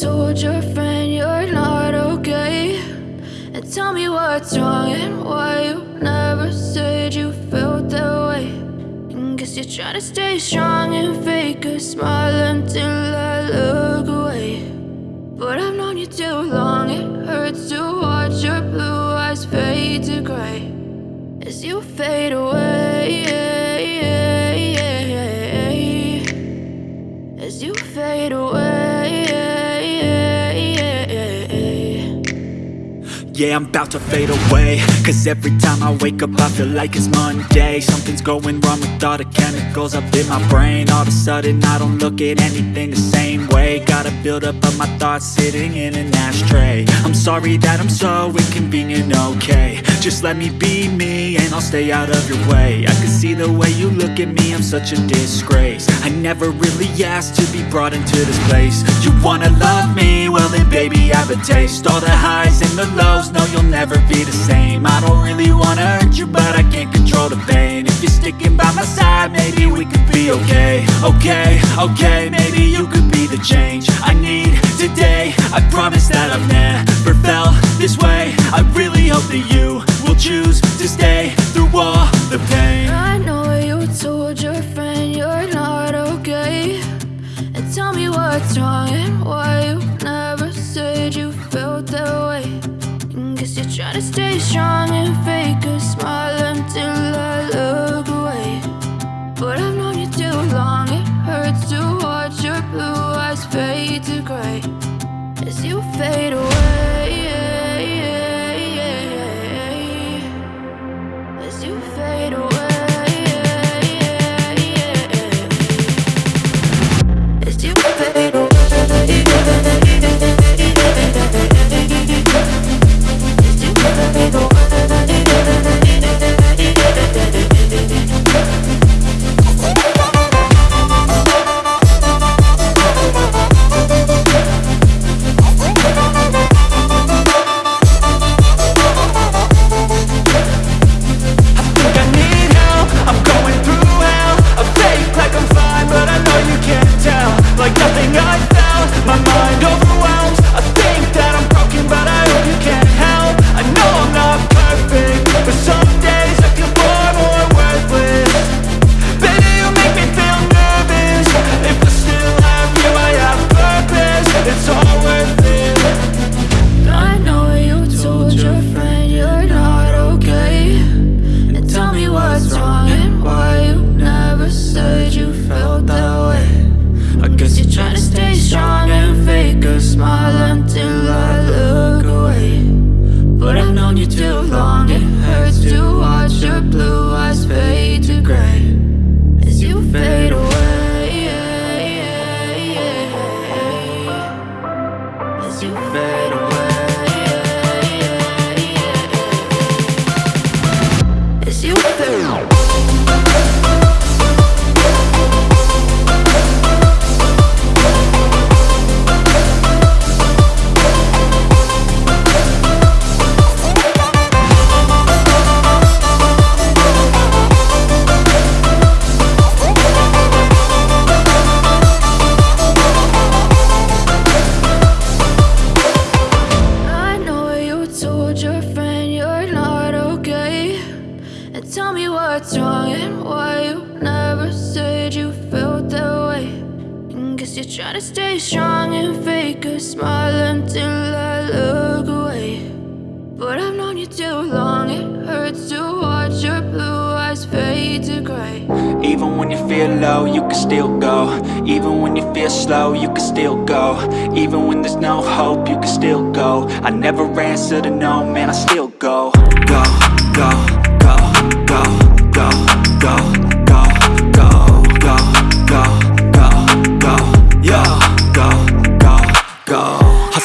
told your friend you're not okay. And tell me what's wrong and why you never said you felt that way. And Guess you're trying to stay strong and fake a smile until I look away. But I've known you too long, it hurts to watch your blue eyes fade to gray. As you fade away Yeah, I'm about to fade away. Cause every time I wake up I feel like it's Monday. Something's going wrong with all the chemicals up in my brain. All of a sudden I don't look at anything the same way. Gotta build up of my thoughts sitting in an ashtray. I'm sorry that I'm so inconvenient, okay. Just let me be me and I'll stay out of your way. I can see the way you look at me, I'm such a disgrace. I never really asked to be brought into this place. You wanna love me? Well then baby I have a taste. All the highs and the lows no you'll never be the same. I don't really wanna hurt you but I can't control the pain. If you're sticking by my side maybe we could be okay. Okay, okay, maybe you could be the change I need today. I promise that I've never felt this way. I really hope that you will choose to stay through all the pain. I know you told your friend you're not okay. And tell me what's wrong Guess you're trying to stay strong and fake a smile until I look away. But I've known you too long, it hurts to watch your blue eyes fade to gray. As you fade away you're trying to stay strong and fake a smile until I look away. But I've known you too long, it hurts to watch your blue eyes fade to gray. Even when you feel low, you can still go. Even when you feel slow, you can still go. Even when there's no hope, you can still go. I never answer to no, man, I still go,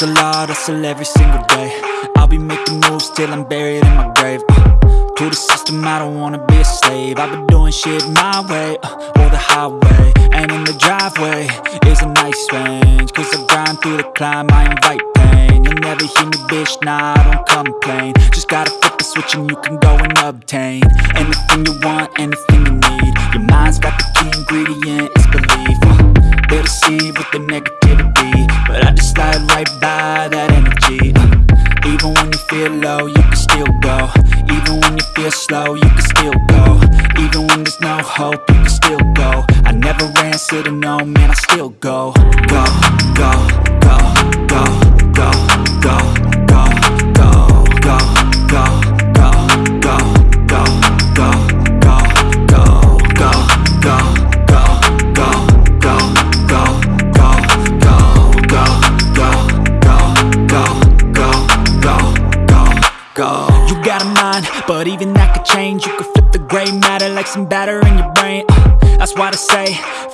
Hustle hard, hustle every single day. I'll be making moves till I'm buried in my grave. Uh. To the system, I don't wanna be a slave. I've been doing shit my way, uh, or the highway And in the driveway is a nice range. Cause I grind through the climb, I invite pain. You'll never hear me, bitch, nah, I don't complain. Just gotta flip the switch and you can go and obtain Anything you want, anything you need. Your mind's got the key ingredient, it's belief. Uh, deceive with the negativity But I just slide right by that energy uh, Even when you feel low, you can still go. Even when you feel slow, you can still go. Even when there's no hope, you can still go. I never answer to no, man, I still go, go, go, go, go, go, go, go. You got a mind, but even that could change. You could flip the gray matter like some batter in your brain. Uh, that's why I say,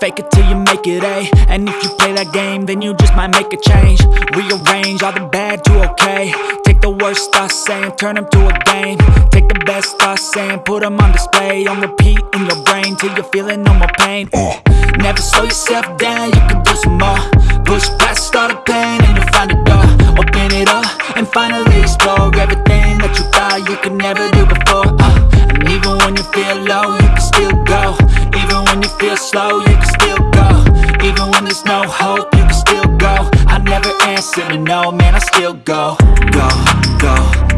fake it till you make it A. And if you play that game, then you just might make a change. Rearrange all the bad to okay. Take the worst thoughts saying, turn them to a game. Take the best thoughts saying, put them on display. On repeat in your brain till you're feeling no more pain. Uh, Never slow yourself down, you can do some more. Push past all the pain and you'll find a door. Open it up and finally explore everything you could never do before. Uh, and even when you feel low, you can still go. Even when you feel slow, you can still go. Even when there's no hope, you can still go. I never answer to no, man, I still go. Go, go, go, go,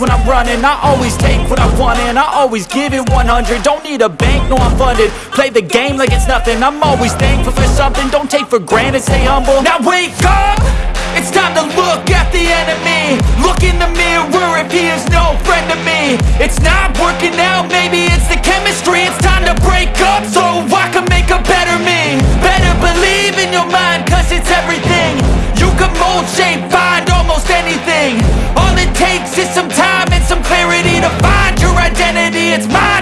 when I'm running I always take what I want and I always give it 100 Don't need a bank, no I'm funded. Play the game like it's nothing. I'm always thankful for something. Don't take for granted, stay humble. Now wake up! It's time to look at the enemy. Look in the mirror if he is no friend to me. It's not working out, maybe it's the chemistry. It's time to break up so I can make a better me. Better believe in your mind cause it's everything. You can mold, shape, find it's mind